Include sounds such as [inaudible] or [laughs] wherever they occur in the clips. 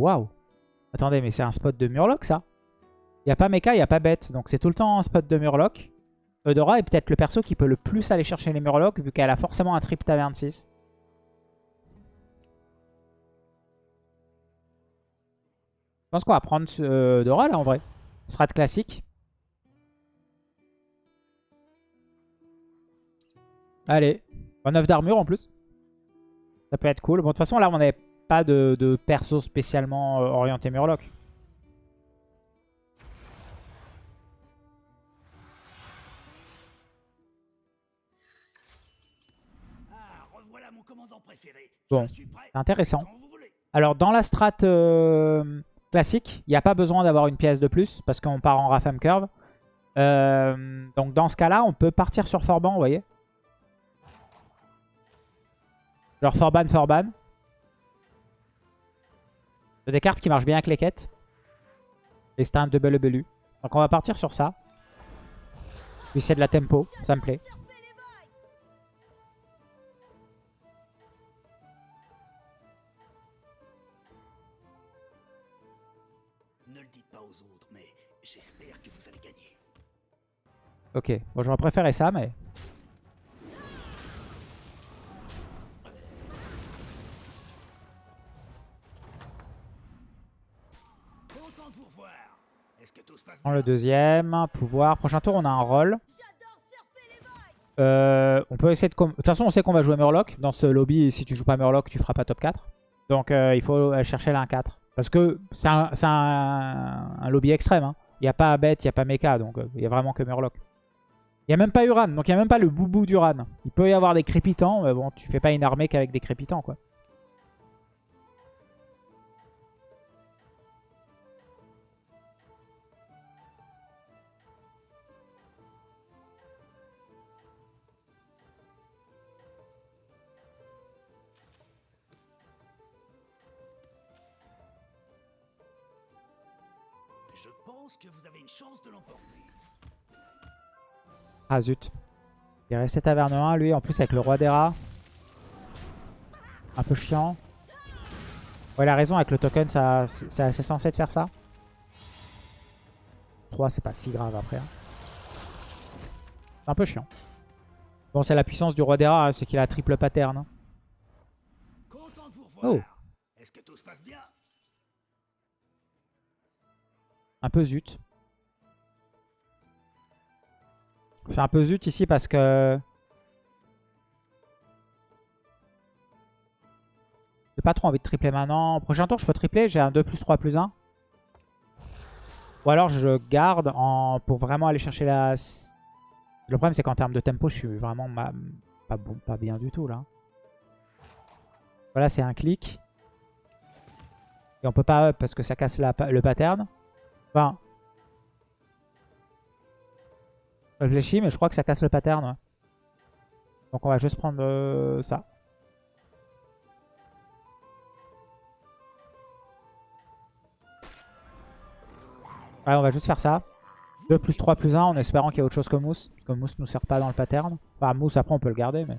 waouh. Attendez, mais c'est un spot de Murloc, ça Il a pas Mecha, il n'y a pas Bête. Donc c'est tout le temps un spot de Murloc. Eudora est peut-être le perso qui peut le plus aller chercher les Murlocs, vu qu'elle a forcément un trip taverne 6. Je pense qu'on va prendre euh, Eudora, là, en vrai. Strat classique. Allez. 9 d'armure, en plus. Ça peut être cool. Bon, de toute façon, là, on n'avait pas de, perso spécialement euh, orienté Murloc. Bon, intéressant. Alors, dans la strat euh, classique, il n'y a pas besoin d'avoir une pièce de plus parce qu'on part en Rafam Curve. Euh, donc, dans ce cas-là, on peut partir sur Forban, vous voyez. Genre Forban, Forban. C'est des cartes qui marchent bien avec les quêtes. Et c'est un double belu. Donc, on va partir sur ça. Puis c'est de la tempo, ça me plaît. Ok, bon j'aurais préféré ça, mais... Prends le deuxième, pouvoir. Prochain tour, on a un rôle. Euh, on peut essayer de... De toute façon, on sait qu'on va jouer Murloc. Dans ce lobby, si tu joues pas Murloc, tu feras pas top 4. Donc euh, il faut chercher la 1-4. Parce que c'est un, lobby extrême. Hein. Il n'y a pas bête, il n'y a pas mecha, donc euh, il n'y a vraiment que Murloc. Il n'y a même pas Uran, donc il n'y a même pas le boubou d'Uran. Il peut y avoir des crépitants, mais bon, tu fais pas une armée qu'avec des crépitants, quoi. Je pense que vous avez une chance de l'emporter. Ah zut. Il est resté taverne 1, lui, en plus avec le roi des rats. Un peu chiant. Ouais, il a raison, avec le token, c'est assez censé de faire ça. 3, c'est pas si grave après. Hein. C'est un peu chiant. Bon, c'est la puissance du roi des rats, hein, c'est qu'il a triple pattern. Hein. Oh Un peu zut. C'est un peu zut ici parce que... J'ai pas trop envie de tripler maintenant. Prochain tour, je peux tripler. J'ai un 2 plus 3 plus 1. Ou alors je garde pour vraiment aller chercher la... Le problème, c'est qu'en termes de tempo, je suis vraiment pas, bon, pas bien du tout là. Voilà, c'est un clic. Et on peut pas up parce que ça casse le pattern. Enfin, je réfléchis, mais je crois que ça casse le pattern. Donc on va juste prendre euh, ça. Ouais, on va juste faire ça. 2 plus 3 plus 1 en espérant qu'il y a autre chose que Mousse. Parce que Mousse nous sert pas dans le pattern. Enfin, Mousse, après, on peut le garder, mais...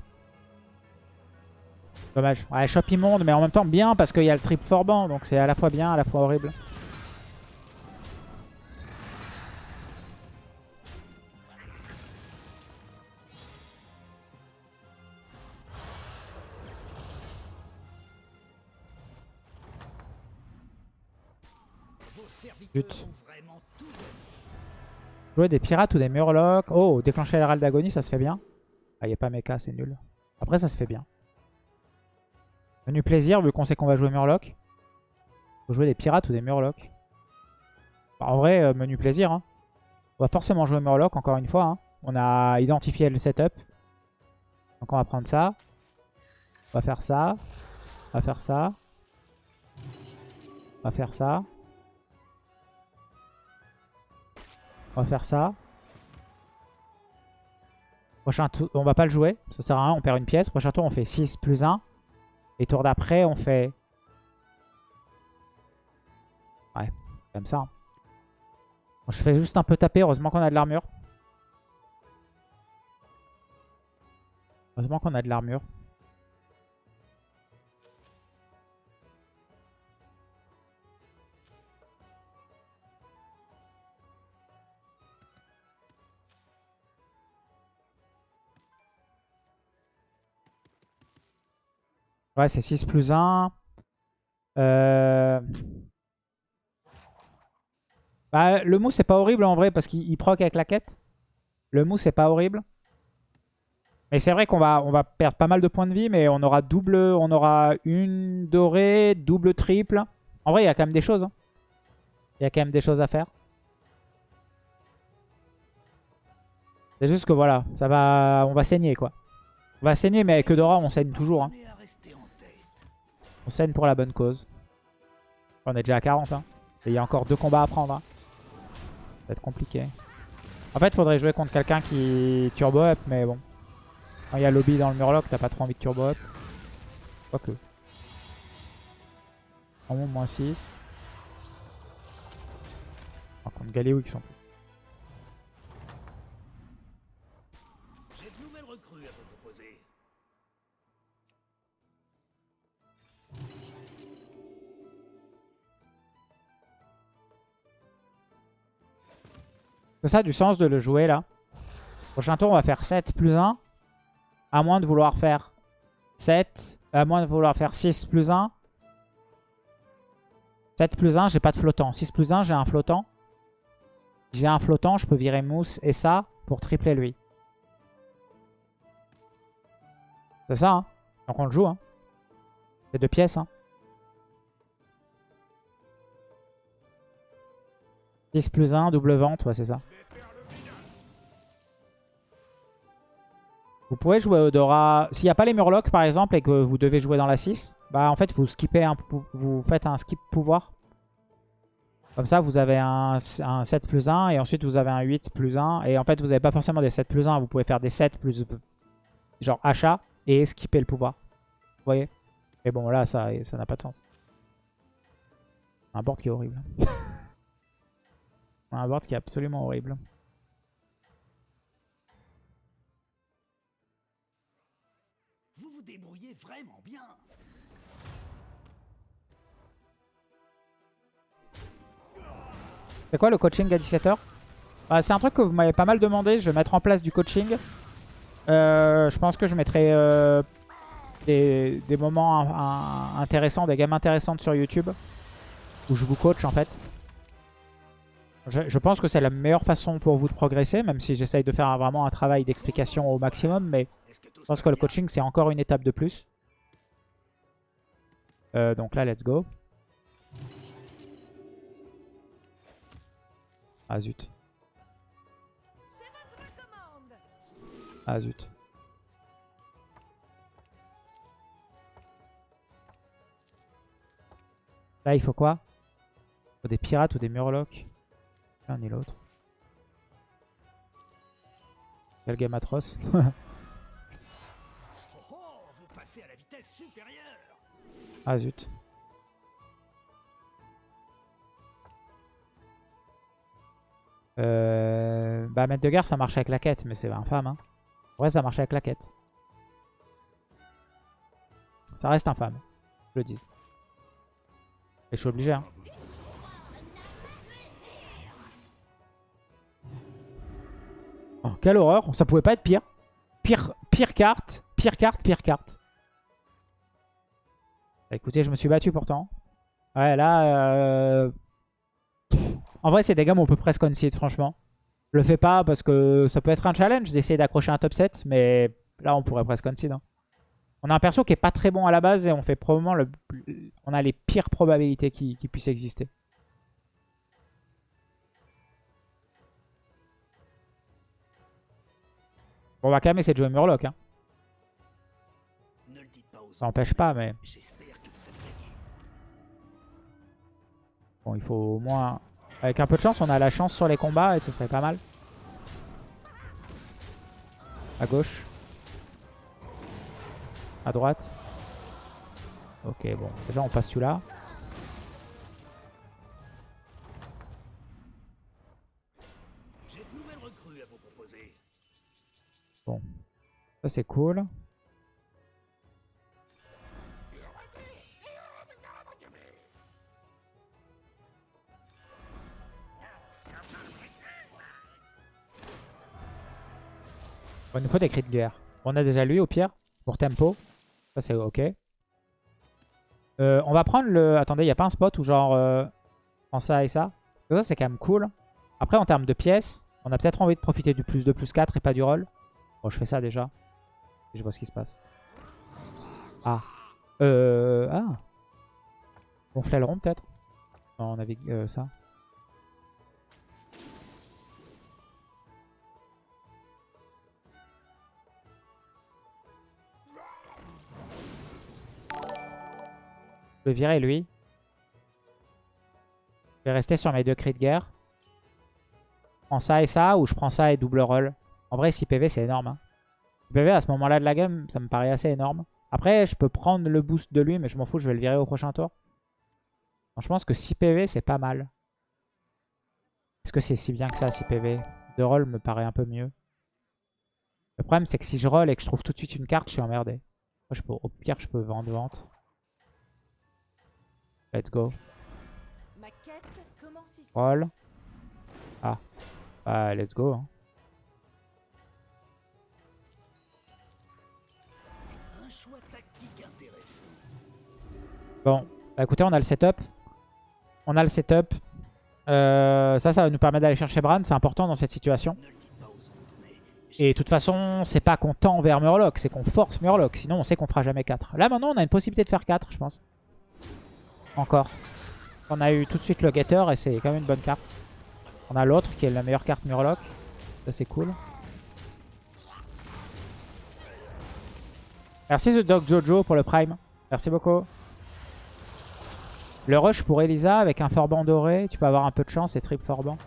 Dommage. Ouais, shop immonde, mais en même temps bien parce qu'il y a le trip Forban. Donc c'est à la fois bien, à la fois horrible. Jouer des pirates ou des murlocs. Oh, déclencher l'herald d'agonie, ça se fait bien. Ah, il a pas mecha, c'est nul. Après, ça se fait bien. Menu plaisir, vu qu'on sait qu'on va jouer murloc. Faut jouer des pirates ou des murlocs. Bah, en vrai, euh, menu plaisir. Hein. On va forcément jouer murloc, encore une fois. Hein. On a identifié le setup. Donc on va prendre ça. On va faire ça. On va faire ça. On va faire ça. On va faire ça. Prochain tour, on va pas le jouer. Ça sert à rien, on perd une pièce. Prochain tour, on fait 6 plus 1. Et tour d'après, on fait... Ouais, comme ça. Hein. je fais juste un peu taper. Heureusement qu'on a de l'armure. Heureusement qu'on a de l'armure. Ouais, c'est 6 plus 1. Euh... Bah, le mousse, c'est pas horrible en vrai parce qu'il proc avec la quête. Le mousse, c'est pas horrible. Mais c'est vrai qu'on va, on va perdre pas mal de points de vie, mais on aura double, on aura une dorée, double, triple. En vrai, il y a quand même des choses. hein. Il y a quand même des choses à faire. C'est juste que voilà, ça va, on va saigner quoi. On va saigner, mais avec Eudora, on saigne toujours. hein. On saigne pour la bonne cause. On est déjà à 40. Hein. Et il y a encore deux combats à prendre. hein. Ça va être compliqué. En fait, faudrait jouer contre quelqu'un qui turbo up, mais bon. Quand il y a lobby dans le murloc, t'as pas trop envie de turbo up. Quoique. En moins 6. Par contre, Galéou qui sont C'est ça du sens de le jouer là. Prochain tour, on va faire 7 plus 1. À moins de vouloir faire 7. À moins de vouloir faire 6 plus 1. 7 plus 1, j'ai pas de flottant. 6 plus 1, j'ai un flottant. J'ai un flottant, je peux virer Mousse et ça pour tripler lui. C'est ça, hein. Donc on le joue, hein. C'est deux pièces, hein. 6 plus 1, double vente, ouais c'est ça. Vous pouvez jouer Odora. S'il n'y a pas les Murlocs par exemple et que vous devez jouer dans la 6, bah en fait vous skippez un faites un skip pouvoir. Comme ça vous avez un, un 7 plus 1 et ensuite vous avez un 8 plus 1. Et en fait vous n'avez pas forcément des 7 plus 1, vous pouvez faire des 7 plus genre achat et skipper le pouvoir. Vous voyez? Et bon là ça n'a pas de sens. Un board qui est horrible. [laughs] un board qui est absolument horrible. Vraiment bien. C'est quoi le coaching à 17h Bah, C'est un truc que vous m'avez pas mal demandé. Je vais mettre en place du coaching. Euh, je pense que je mettrai euh, des, moments intéressants, des games intéressantes sur YouTube. Où je vous coach en fait. Je, pense que c'est la meilleure façon pour vous de progresser. Même si j'essaye de faire vraiment un travail d'explication au maximum. Mais je pense se que le coaching c'est encore une étape de plus. Euh, donc là, let's go. Ah zut. Ah zut. Là, il faut quoi? Il faut des pirates ou des murlocs? L'un ni l'autre. Quel game atroce. [laughs] ah zut. Euh... Bah, maître de guerre, ça marche avec la quête, mais c'est infâme. Hein. Ouais, ça marche avec la quête. Ça reste infâme, je le dis. Et je suis obligé. Hein. Oh, quelle horreur, ça pouvait pas être pire. Pire, pire carte, pire carte, pire carte. Bah, écoutez, je me suis battu pourtant. Ouais, là... euh, En vrai, c'est des gammes où on peut presque concede, franchement. Je le fais pas parce que ça peut être un challenge d'essayer d'accrocher un top 7, mais là, on pourrait presque concede. hein. On a un perso qui est pas très bon à la base et on fait probablement le... On a les pires probabilités qui, qui puissent exister. Bon, on va quand même essayer de jouer Murloc. Hein. Ne le dites pas aux Ça n'empêche pas, mais bon, il faut au moins... Avec un peu de chance, on a la chance sur les combats et ce serait pas mal. À gauche. À droite. Ok, bon. Déjà, on passe celui-là. Proposer. Ça, c'est cool. Il nous faut des cris de guerre. On a déjà lui au pire, pour tempo. Ça, c'est ok. Euh, on va prendre le... Attendez, il n'y a pas un spot où genre... Euh... prend ça et ça. Ça, c'est quand même cool. Après, en termes de pièces, on a peut-être envie de profiter du plus 2, plus 4 et pas du roll. Bon, je fais ça déjà. Et je vois ce qui se passe. Ah. Euh... Ah. On rond peut-être on avait euh, ça. Virer lui. Je vais rester sur mes deux cris de guerre. Je prends ça et ça ou je prends ça et double roll. En vrai 6 PV c'est énorme. Hein. 6 PV à ce moment là de la game ça me paraît assez énorme. Après je peux prendre le boost de lui mais je m'en fous je vais le virer au prochain tour. je pense que 6 PV c'est pas mal. Est-ce que c'est si bien que ça 6 PV De roll me paraît un peu mieux. Le problème c'est que si je roll et que je trouve tout de suite une carte je suis emmerdé. je peux, au pire je peux vendre vente. Let's go. Roll. Ah. Bah, let's go. Hein. Bon, bah écoutez, on a le setup. On a le setup. Euh, ça, ça va nous permettre d'aller chercher Bran. C'est important dans cette situation. Et de toute façon, c'est pas qu'on tend vers Murloc, c'est qu'on force Murloc. Sinon, on sait qu'on fera jamais 4. Là, maintenant, on a une possibilité de faire 4, je pense. Encore. On a eu tout de suite le Getter et c'est quand même une bonne carte. On a l'autre qui est la meilleure carte Murloc. Ça c'est cool. Merci The Dog Jojo pour le Prime. Merci beaucoup. Le rush pour Elisa avec un Forban doré. Tu peux avoir un peu de chance et trip Forban.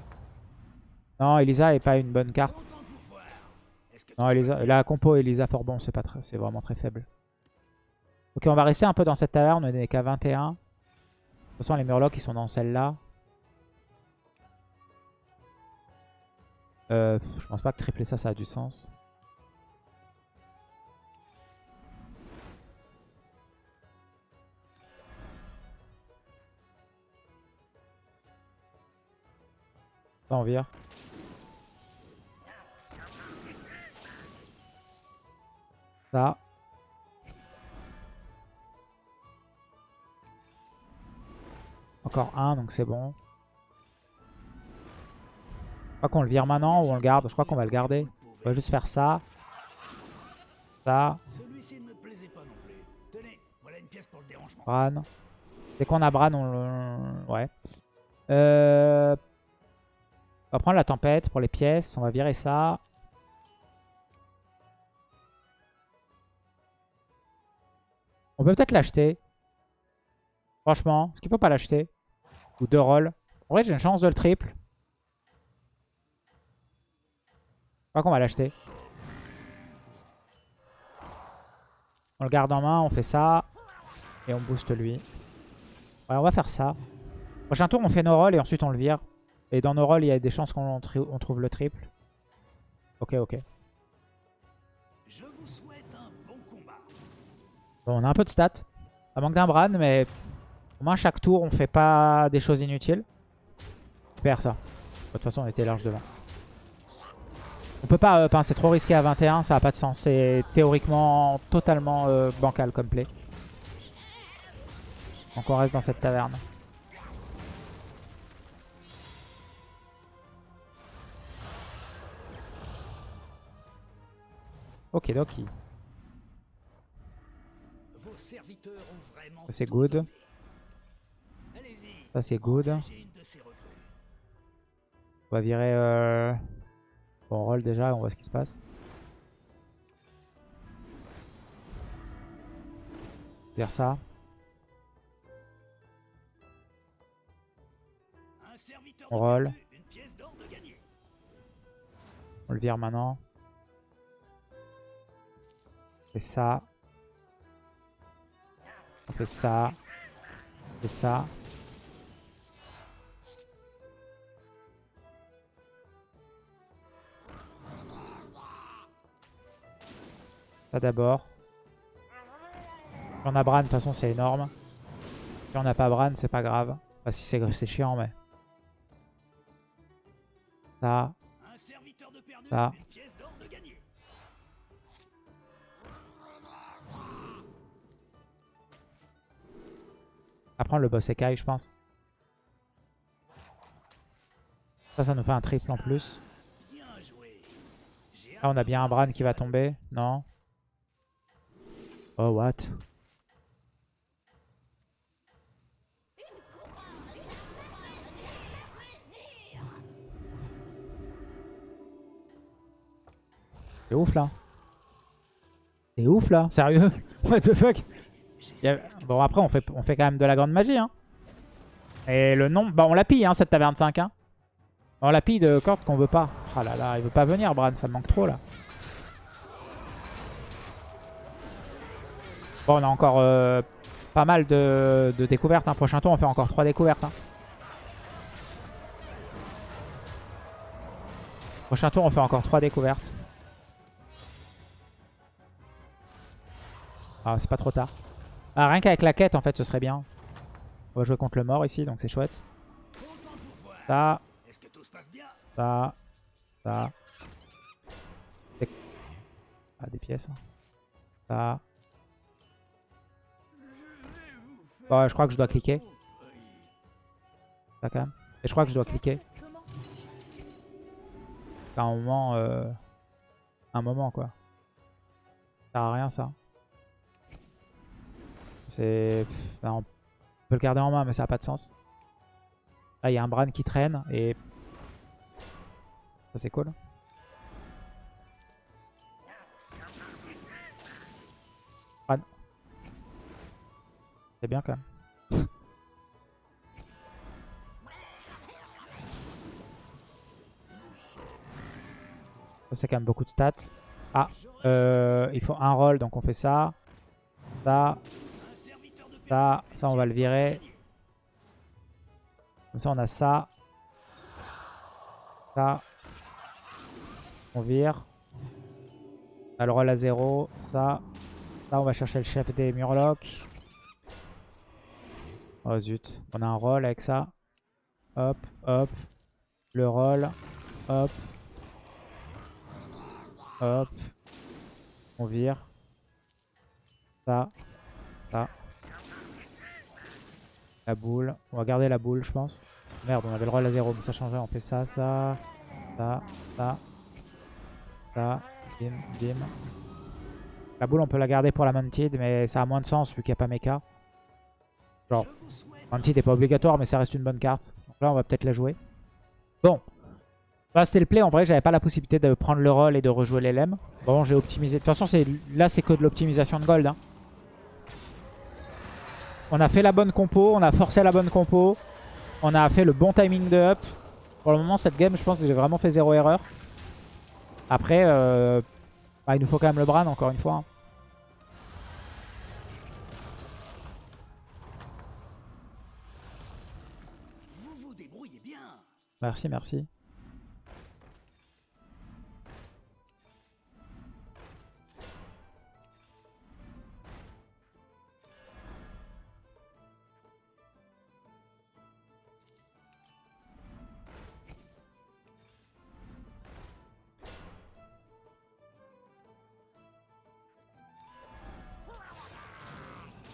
Non, Elisa est pas une bonne carte. Non, Elisa, la compo Elisa Forban, c'est vraiment très faible. Ok, on va rester un peu dans cette taverne. On n'est qu'à 21. De toute façon, les Murlocs, ils sont dans celle-là. Euh, je pense pas que tripler ça, ça a du sens. Ça, on vire. Ça. Encore un, donc c'est bon. Je crois qu'on le vire maintenant ou on le garde. Je crois qu'on va le garder. On va juste faire ça. Ça. Bran. Dès qu'on a Bran, on le... Ouais. Euh... On va prendre la tempête pour les pièces. On va virer ça. On peut peut-être l'acheter. Franchement, est-ce qu'il faut pas l'acheter? Ou deux rolls. En vrai, j'ai une chance de le triple. Je crois qu'on va l'acheter. On le garde en main, on fait ça. Et on booste lui. Ouais, on va faire ça. Prochain tour, on fait nos rolls et ensuite on le vire. Et dans nos rolls, il y a des chances qu'on trouve le triple. Ok, ok. Bon, on a un peu de stats. Ça manque d'un Bran, mais au moins, chaque tour, on fait pas des choses inutiles. Perd ça. De toute façon, on était large devant. On peut pas euh, c'est trop risqué à 21, ça a pas de sens. C'est théoriquement totalement euh, bancal comme play. Donc on reste dans cette taverne. Ok, doki. C'est good. Ça c'est good. On va virer... Euh... On roll déjà, on voit ce qui se passe. Vers ça. On roll. On le vire maintenant. On fait ça. On fait ça. On fait ça. D'abord. Si on a Bran, de toute façon, c'est énorme. Si on n'a pas Bran, c'est pas grave. Enfin, si c'est chiant, mais... Ça. Ça. Prendre le boss écaille, je pense. Ça, ça nous fait un triple en plus. Là, on a bien un Bran qui va tomber. Non Oh, what? C'est ouf, là. C'est ouf, là. Sérieux? [laughs] What the fuck? A- Bon, après, on fait, on fait quand même de la grande magie. Hein. Et le nombre... Bah, on la pille, hein, cette taverne 5. Hein. On la pille de cordes qu'on veut pas. Ah là là, il veut pas venir, Bran. Ça me manque trop, là. Bon, on a encore euh, pas mal de, découvertes. Hein. Prochain tour, on fait encore 3 découvertes. hein. Prochain tour, on fait encore 3 découvertes. Ah, c'est pas trop tard. Ah, rien qu'avec la quête, en fait, ce serait bien. On va jouer contre le mort ici, donc c'est chouette. Ça, ça, ça. Ah, des pièces. hein. Ça. Ouais, je crois que je dois cliquer. Ça, quand même. Et je crois que je dois cliquer. À un moment, euh, un moment quoi. Ça sert à rien ça. C'est, on peut le garder en main, mais ça n'a pas de sens. Là, il y a un Bran qui traîne et ça c'est cool. C'est bien quand même. [laughs] Ça c'est quand même beaucoup de stats. Ah, euh, il faut un roll, donc on fait ça. Ça, ça, ça on va le virer. Comme ça on a ça. Ça. On vire. On a le roll à 0. Ça. Ça on va chercher le chef des Murlocs. Oh zut. On a un roll avec ça. Hop, hop. Le roll. Hop. Hop. On vire. Ça. Ça. La boule. On va garder la boule, je pense. Merde, on avait le roll à 0, mais ça changeait. On fait ça, ça, ça, ça, ça, bim, bim. La boule, on peut la garder pour la Mounted, mais ça a moins de sens vu qu'il n'y a pas mecha. Genre, Mounted n'est pas obligatoire, mais ça reste une bonne carte. Donc là, on va peut-être la jouer. Bon. Là, c'était le play. En vrai, j'avais pas la possibilité de prendre le roll et de rejouer les LM. Bon, j'ai optimisé. De toute façon, là, c'est que de l'optimisation de gold. hein. On a fait la bonne compo. On a forcé la bonne compo. On a fait le bon timing de up. Pour le moment, cette game, je pense que j'ai vraiment fait zéro erreur. Après, euh, bah, il nous faut quand même le Bran, encore une fois. hein. Merci, merci.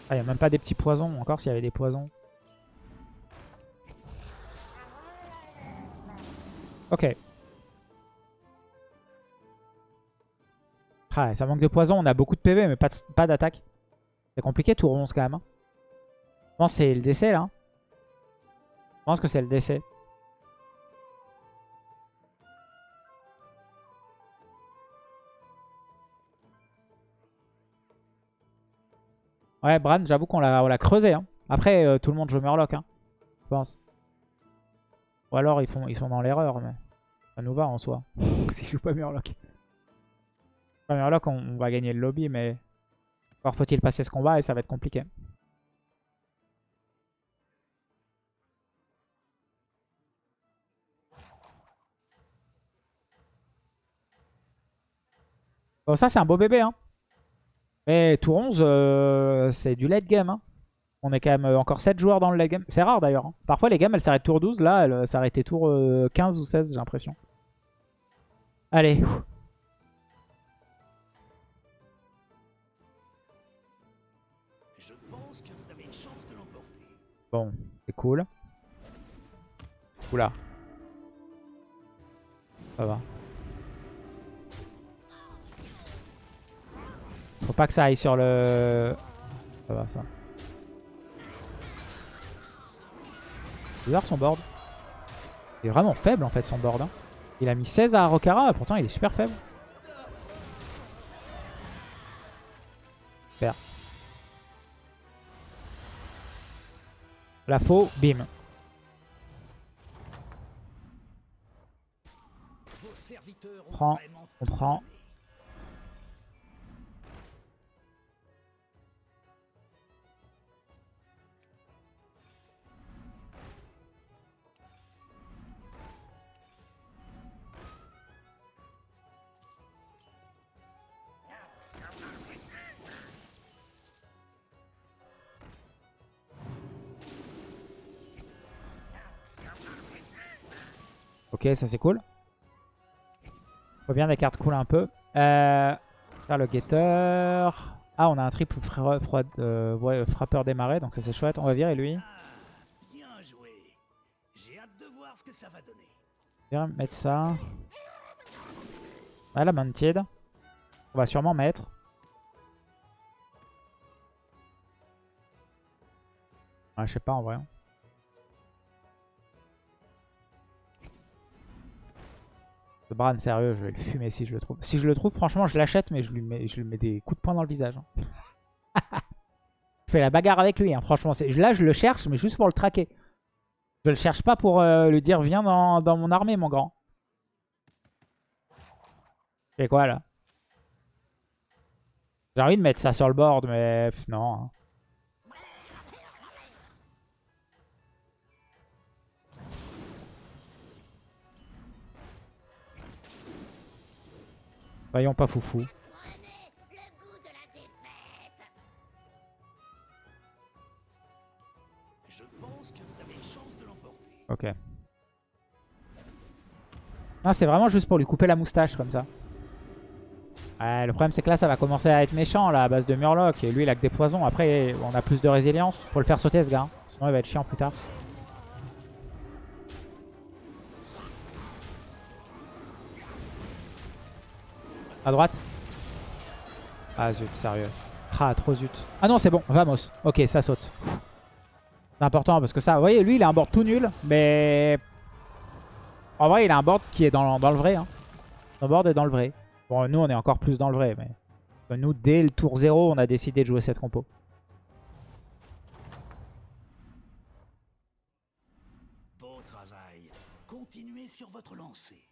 Ah, il a même pas des petits poisons. Encore s'il y avait des poisons. Ok. Ah, ça manque de poison. On a beaucoup de PV, mais pas d'attaque. C'est compliqué, tour 11 quand même. hein. Je pense que c'est le décès là. Je pense que c'est le décès. Ouais, Bran, j'avoue qu'on l'a on l'a creusé. hein. Après, euh, tout le monde joue Murloc, hein, je pense. Ou alors ils, font, ils sont dans l'erreur, mais ça nous va en soi. [laughs] S'ils jouent pas Murloc. Pas Murloc, on, on va gagner le lobby, mais encore faut-il passer ce combat et ça va être compliqué. Bon, ça c'est un beau bébé, hein. Mais tour 11, euh, c'est du late game, hein. On est quand même euh, encore 7 joueurs dans le late game. C'est rare d'ailleurs. hein. Parfois les games elles s'arrêtent tour 12. Là, elles s'arrêtaient tour euh, 15 ou 16, j'ai l'impression. Allez. Bon, c'est cool. Oula. Ça va. Faut pas que ça aille sur le... Ça va ça. Son board. Il est vraiment faible en fait son board. hein. Il a mis 16 à Rokara, pourtant il est super faible. Super. La faux, bim. Prends, vraiment on prend. Ok, ça c'est cool. Faut bien des cartes cool un peu. Euh, faire le guetteur. Ah, on a un triple euh, frappeur démarré, donc ça c'est chouette. On va virer lui. Ça va mettre ça. Ah, la Mounted. On va sûrement mettre. Ah, je sais pas en vrai. Bran, sérieux, je vais le fumer si je le trouve. Si je le trouve, franchement, je l'achète, mais je lui, mets, des coups de poing dans le visage. hein. [laughs] je fais la bagarre avec lui, hein, franchement. Là, je le cherche, mais juste pour le traquer. Je le cherche pas pour euh, lui dire viens dans, mon armée, mon grand. C'est quoi là? J'ai envie de mettre ça sur le board, mais non. Voyons pas foufou. Ok. Non, c'est vraiment juste pour lui couper la moustache comme ça. Ouais, le problème c'est que là ça va commencer à être méchant là à base de Murloc. Et lui il a que des poisons. Après on a plus de résilience. Faut le faire sauter ce gars. hein. Sinon il va être chiant plus tard. À droite Ah zut, sérieux. Ah trop zut. Ah non c'est bon, vamos. Ok ça saute. C'est important parce que ça, vous voyez, lui il a un board tout nul, mais en vrai il a un board qui est dans, dans le vrai. Hein. Son board est dans le vrai. Bon, nous on est encore plus dans le vrai, mais nous dès le tour 0, on a décidé de jouer cette compo. Beau travail. Continuez sur votre lancée.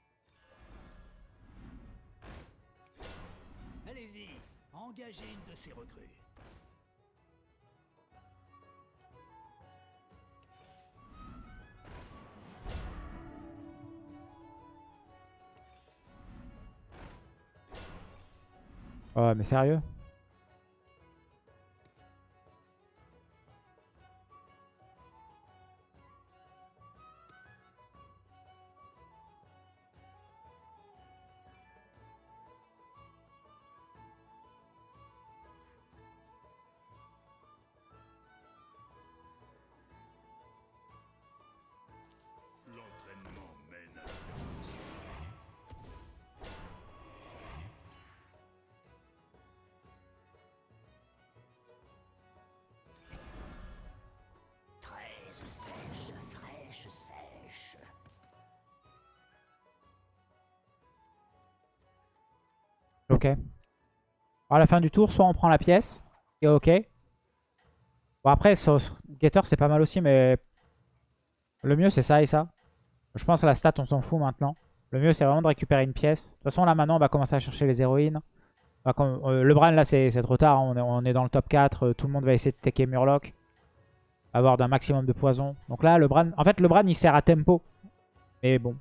Engagez une de ces recrues. Oh, mais sérieux? Ok. À la fin du tour, soit on prend la pièce, et ok. Bon après, Getter c'est pas mal aussi, mais le mieux c'est ça et ça. Je pense que la stat on s'en fout maintenant. Le mieux c'est vraiment de récupérer une pièce. De toute façon là maintenant on va commencer à chercher les héroïnes. Euh, le Bran là c'est c'est trop tard, hein. on, est, on est dans le top 4, euh, tout le monde va essayer de taker Murloc. Avoir d'un maximum de poison. Donc là le Bran, en fait le Bran il sert à tempo. Mais bon,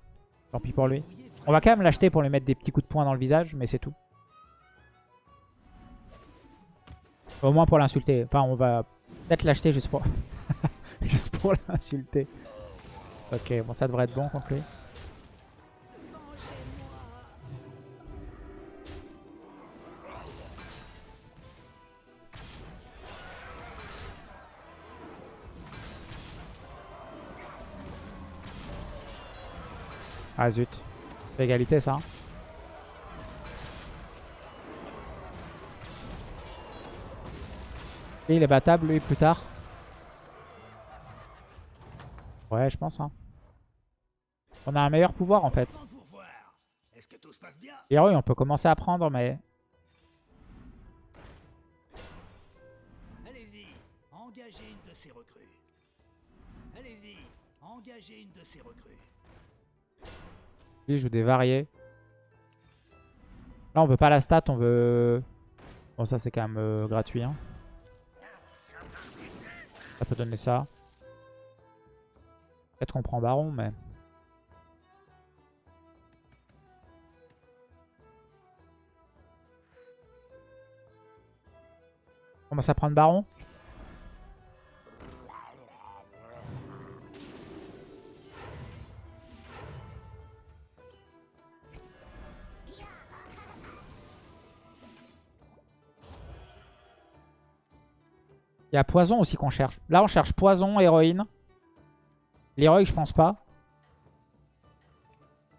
tant pis pour lui. On va quand même l'acheter pour lui mettre des petits coups de poing dans le visage, mais c'est tout. Au moins pour l'insulter. Enfin, on va peut-être l'acheter juste pour... [laughs] juste pour l'insulter. Ok, bon, ça devrait être bon contre lui. Ah zut. L'égalité ça. Hein. Et il est battable lui plus tard. Ouais, je pense. Hein. On a un meilleur pouvoir en fait. Et oui, on peut commencer à prendre, mais Allez-y, engagez une de ces recrues. Allez-y, engagez une de ces recrues. lui il joue des variés. Là, on veut pas la stat, on veut... Bon, ça c'est quand même euh, gratuit. Hein. Ça peut donner ça. Peut-être qu'on prend Baron, mais... On commence à prendre Baron? Il y a poison aussi qu'on cherche. Là, on cherche poison, héroïne. L'héroïque, je pense pas.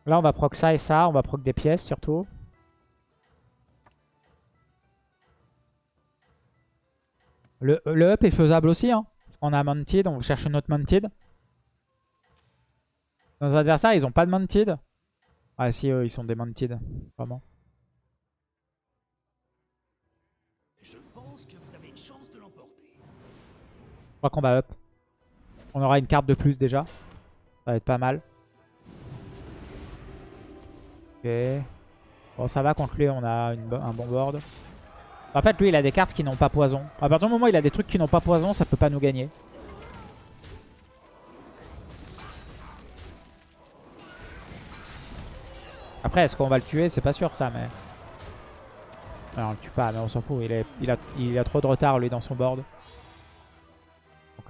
Là, on va proc ça et ça. On va proc des pièces, surtout. Le, le up est faisable aussi. Hein. On a Mounted, on cherche une autre Mounted. Nos adversaires, ils ont pas de Mounted. Ah si, eux, ils sont des Mounted. Vraiment. Crois qu'on va up. On aura une carte de plus déjà. Ça va être pas mal. Ok. Bon, ça va contre lui, on a un bon board. En fait, lui, il a des cartes qui n'ont pas poison. À partir du moment où il a des trucs qui n'ont pas poison, ça peut pas nous gagner. Après, est-ce qu'on va le tuer? C'est pas sûr ça, mais... Non, on le tue pas, mais on s'en fout. Il a trop de retard, lui, dans son board.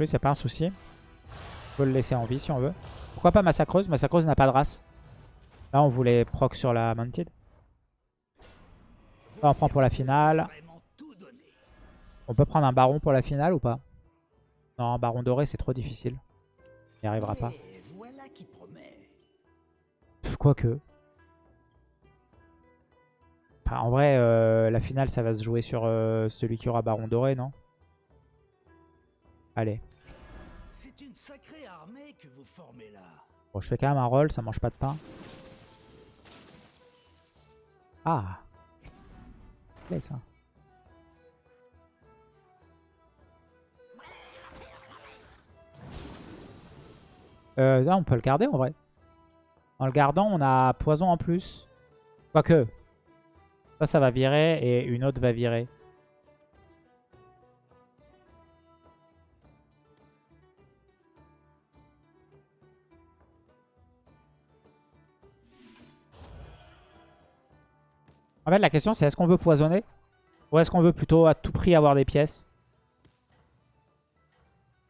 C'est pas un souci. On peut le laisser en vie si on veut. Pourquoi pas Massacreuse Massacreuse n'a pas de race. Là, on voulait proc sur la Mounted. Là, on prend pour la finale. On peut prendre un baron pour la finale ou pas? Non, un baron doré, c'est trop difficile. Il n'y arrivera pas. Quoique. Enfin, en vrai, euh, la finale, ça va se jouer sur euh, celui qui aura baron doré, non? Allez. C'est une sacrée armée que vous formez là. Bon, je fais quand même un roll, ça mange pas de pain. Ah Play, ça. Euh, là, on peut le garder en vrai. En le gardant, on a poison en plus. Quoique. Ça, ça va virer et une autre va virer. En fait, la question, c'est est-ce qu'on veut poisonner Ou est-ce qu'on veut plutôt à tout prix avoir des pièces?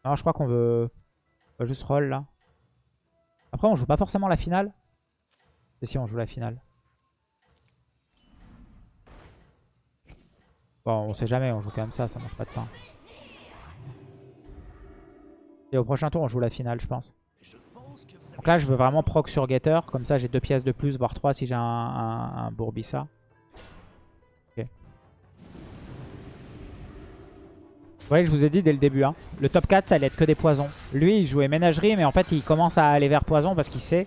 Non, je crois qu'on veut... juste roll là. Après, on joue pas forcément la finale. Et si on joue la finale Bon, on sait jamais, on joue quand même ça, ça mange pas de pain. Et au prochain tour, on joue la finale, je pense. Donc là, je veux vraiment proc sur Getter. Comme ça, j'ai deux pièces de plus, voire trois si j'ai un, un Bourbissa. Ouais, je vous ai dit dès le début. Hein. Le top 4, ça allait être que des poisons. Lui, il jouait ménagerie, mais en fait, il commence à aller vers poison parce qu'il sait.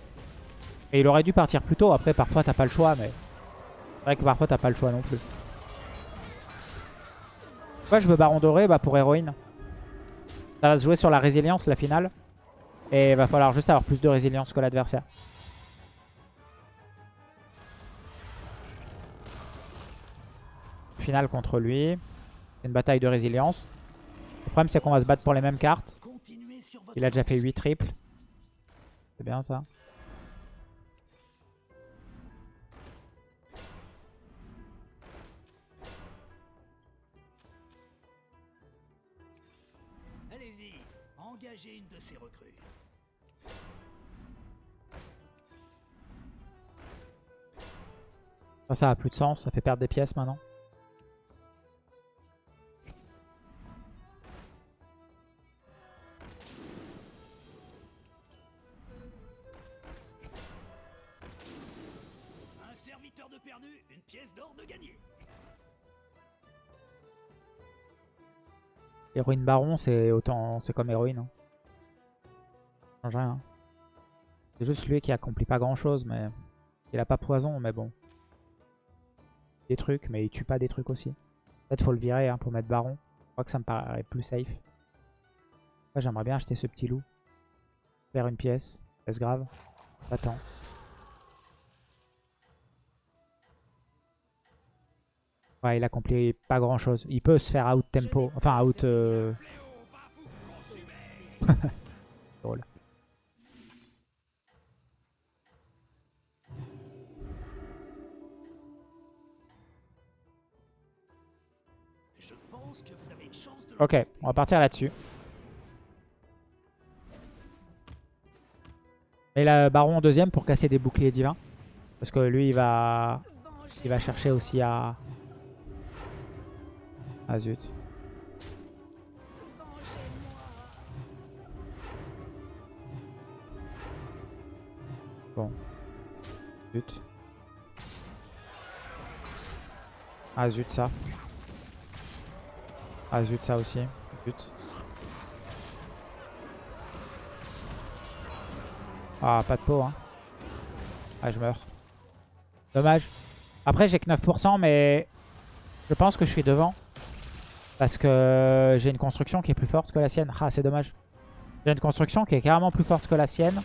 Et il aurait dû partir plus tôt. Après, parfois, t'as pas le choix, mais... C'est vrai que parfois, t'as pas le choix non plus. Pourquoi je veux Baron Doré? Bah, Pour héroïne. Ça va se jouer sur la résilience, la finale. Et il va falloir juste avoir plus de résilience que l'adversaire. Finale contre lui. C'est une bataille de résilience. Le problème c'est qu'on va se battre pour les mêmes cartes. Il a déjà fait lancée. 8 triples. C'est bien ça. Allez-y, engagez une de ces recrues. Ça, ça a plus de sens. Ça fait perdre des pièces maintenant. Baron, c'est autant, c'est comme héroïne. Hein. Change rien. C'est juste lui qui accomplit pas grand chose, mais il a pas poison, mais bon. Des trucs, mais il tue pas des trucs aussi. Peut-être faut le virer hein, pour mettre baron. Je crois que ça me paraît plus safe. J'aimerais bien acheter ce petit loup. Faire une pièce. Est-ce grave? Attends. Il accomplit pas grand chose. Il peut se faire out tempo. Enfin, out. Euh... [laughs] Drôle. Ok, on va partir là-dessus. Et la baron en deuxième pour casser des boucliers divins. Parce que lui, il va, il va chercher aussi à... Ah zut. Bon. Zut. Ah zut ça. Ah zut ça aussi. Zut. Ah pas de peau hein. Ah je meurs. Dommage. Après j'ai que 9% mais je pense que je suis devant. Parce que j'ai une construction qui est plus forte que la sienne. Ah c'est dommage. J'ai une construction qui est carrément plus forte que la sienne.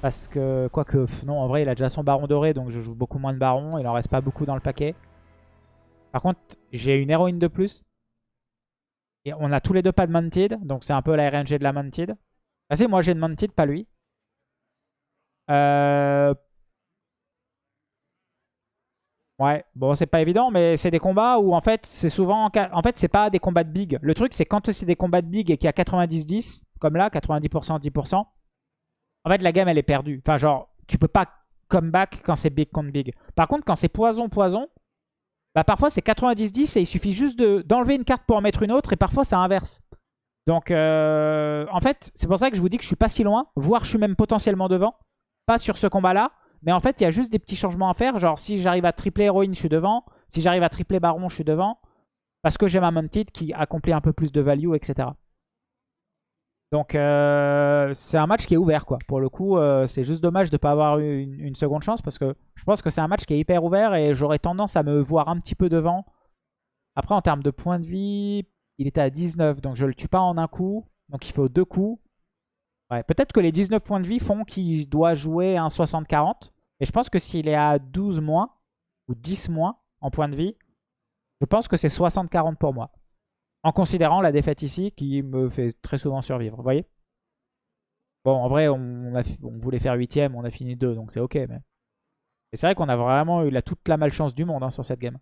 Parce que, quoique, non, en vrai, il a déjà son baron doré, donc je joue beaucoup moins de barons. Il en reste pas beaucoup dans le paquet. Par contre, j'ai une héroïne de plus. Et on a tous les deux pas de Mounted, donc c'est un peu la RNG de la Mounted. Ah si, moi j'ai une Mounted, pas lui. Euh... Ouais, bon c'est pas évident, mais c'est des combats où en fait c'est souvent... En fait c'est pas des combats de big. Le truc c'est quand c'est des combats de big et qu'il y a 90-10, comme là, 90%, 10%, en fait, la gamme, elle est perdue. Enfin, genre, tu peux pas comeback quand c'est big contre big. Par contre, quand c'est poison-poison, bah parfois c'est 90-10 et il suffit juste d'enlever une carte pour en mettre une autre et parfois ça inverse. Donc, euh, en fait, c'est pour ça que je vous dis que je suis pas si loin, voire je suis même potentiellement devant. Pas sur ce combat-là, mais en fait, il y a juste des petits changements à faire. Genre, si j'arrive à tripler héroïne, je suis devant. Si j'arrive à tripler baron, je suis devant. Parce que j'ai ma mounted qui accomplit un peu plus de value, etc. Donc euh, c'est un match qui est ouvert quoi. Pour le coup, euh, c'est juste dommage de ne pas avoir eu une, seconde chance parce que je pense que c'est un match qui est hyper ouvert et j'aurais tendance à me voir un petit peu devant. Après en termes de points de vie, il était à 19 donc je le tue pas en un coup. Donc il faut deux coups. Peut-être que les 19 points de vie font qu'il doit jouer un 60-40. Et je pense que s'il est à 12 moins ou 10 moins en points de vie, je pense que c'est 60-40 pour moi. En considérant la défaite ici qui me fait très souvent survivre. Vous voyez? Bon, en vrai, on, voulait faire 8ème, on a fini 2, donc c'est ok. Mais... Et c'est vrai qu'on a vraiment eu la, toute la malchance du monde hein, sur cette game.